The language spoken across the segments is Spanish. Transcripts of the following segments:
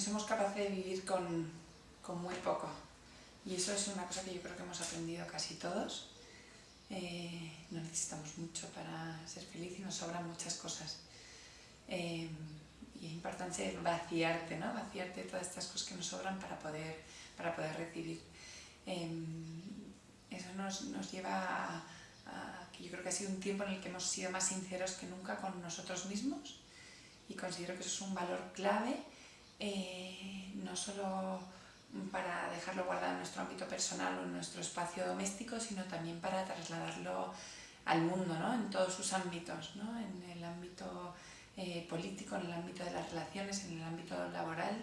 somos capaces de vivir con, muy poco. Y eso es una cosa que yo creo que hemos aprendido casi todos. Eh, no necesitamos mucho para ser felices y nos sobran muchas cosas. Eh, y es importante vaciarte, ¿no? Vaciarte todas estas cosas que nos sobran para poder, para poder recibir. Eh, eso nos, lleva a, que yo creo que ha sido un tiempo en el que hemos sido más sinceros que nunca con nosotros mismos y considero que eso es un valor clave eh, no solo para dejarlo guardado en nuestro ámbito personal o en nuestro espacio doméstico, sino también para trasladarlo al mundo, ¿no? en todos sus ámbitos, ¿no? en el ámbito eh, político, en el ámbito de las relaciones, en el ámbito laboral,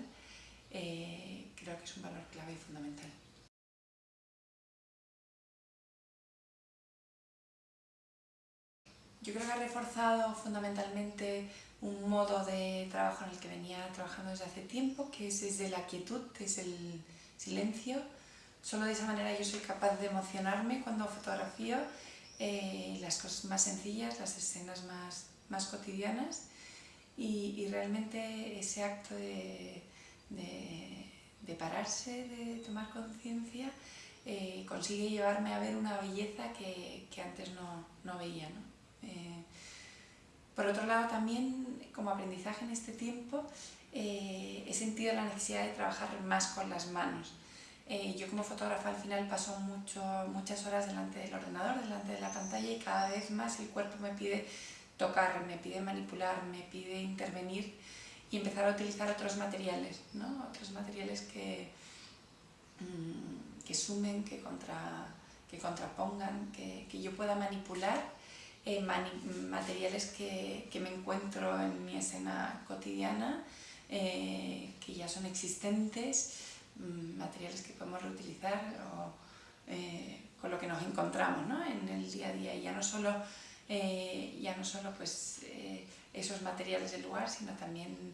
eh, creo que es un valor clave y fundamental. Yo creo que ha reforzado fundamentalmente un modo de trabajo en el que venía trabajando desde hace tiempo, que es desde la quietud, es el silencio. Solo de esa manera yo soy capaz de emocionarme cuando fotografío eh, las cosas más sencillas, las escenas más, más cotidianas y, realmente ese acto de, de, pararse, de tomar conciencia, eh, consigue llevarme a ver una belleza que, que antes no, no veía. ¿no? Eh, por otro lado, también como aprendizaje en este tiempo, eh, he sentido la necesidad de trabajar más con las manos. Eh, yo como fotógrafa al final paso mucho, muchas horas delante del ordenador, delante de la pantalla y cada vez más el cuerpo me pide tocar, me pide manipular, me pide intervenir y empezar a utilizar otros materiales, ¿no? otros materiales que, mm, que sumen, que, contra, que contrapongan, que, que yo pueda manipular eh, materiales que, que, me encuentro en mi escena cotidiana, eh, que ya son existentes, mm, materiales que podemos reutilizar o eh, con lo que nos encontramos ¿no? en el día a día. Y ya no solo, ya no solo pues, esos materiales del lugar, sino también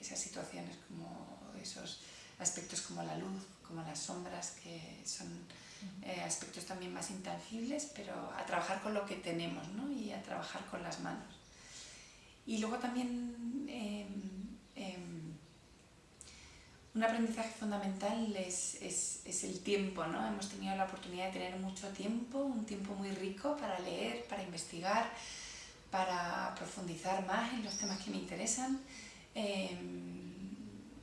esas situaciones como esos aspectos como la luz, como las sombras, que son eh, aspectos también más intangibles, pero a trabajar con lo que tenemos ¿no? y a trabajar con las manos. Y luego también em, em, un aprendizaje fundamental es, es, es, el tiempo. ¿no? Hemos tenido la oportunidad de tener mucho tiempo, un tiempo muy rico para leer, para investigar, para profundizar más en los temas que me interesan. Em,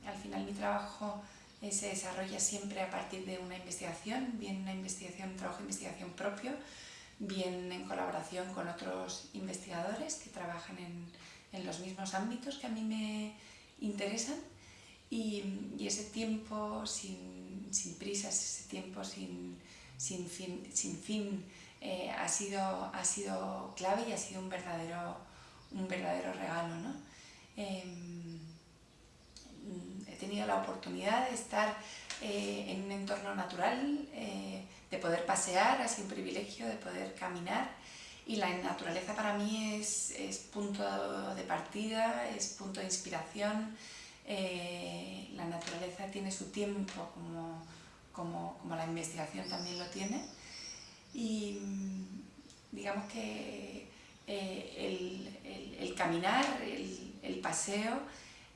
al final mi trabajo eh, se desarrolla siempre a partir de una investigación, bien una investigación, un trabajo de investigación propio, bien en colaboración con otros investigadores que trabajan en, en los mismos ámbitos que a mí me interesan y, y ese tiempo sin, sin, prisas, ese tiempo sin, sin fin, sin fin eh, ha, sido, ha sido clave y ha sido un verdadero, un verdadero regalo. ¿no? Em, he tenido la oportunidad de estar eh, en un entorno natural, eh, de poder pasear, sido un privilegio de poder caminar. Y la naturaleza para mí es, es punto de partida, es punto de inspiración, eh, la naturaleza tiene su tiempo como, como, como, la investigación también lo tiene. Y digamos que el, el, el, caminar, el, el paseo,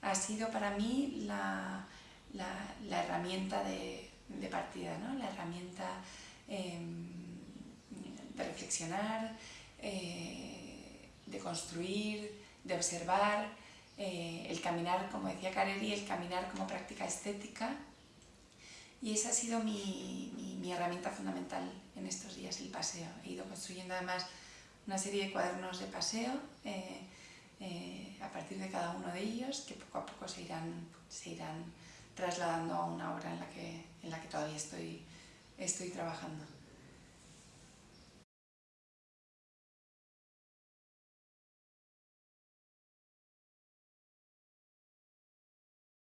ha sido para mí la, la, herramienta de, de, partida, ¿no? la herramienta em, de reflexionar, eh, de construir, de observar, eh, el caminar, como decía Careri, el caminar como práctica estética. Y esa ha sido mi, mi, herramienta fundamental en estos días, el paseo. He ido construyendo además una serie de cuadernos de paseo eh, a partir de cada uno de ellos, que poco a poco se irán, se irán trasladando a una obra en la que, en la que todavía estoy, estoy trabajando.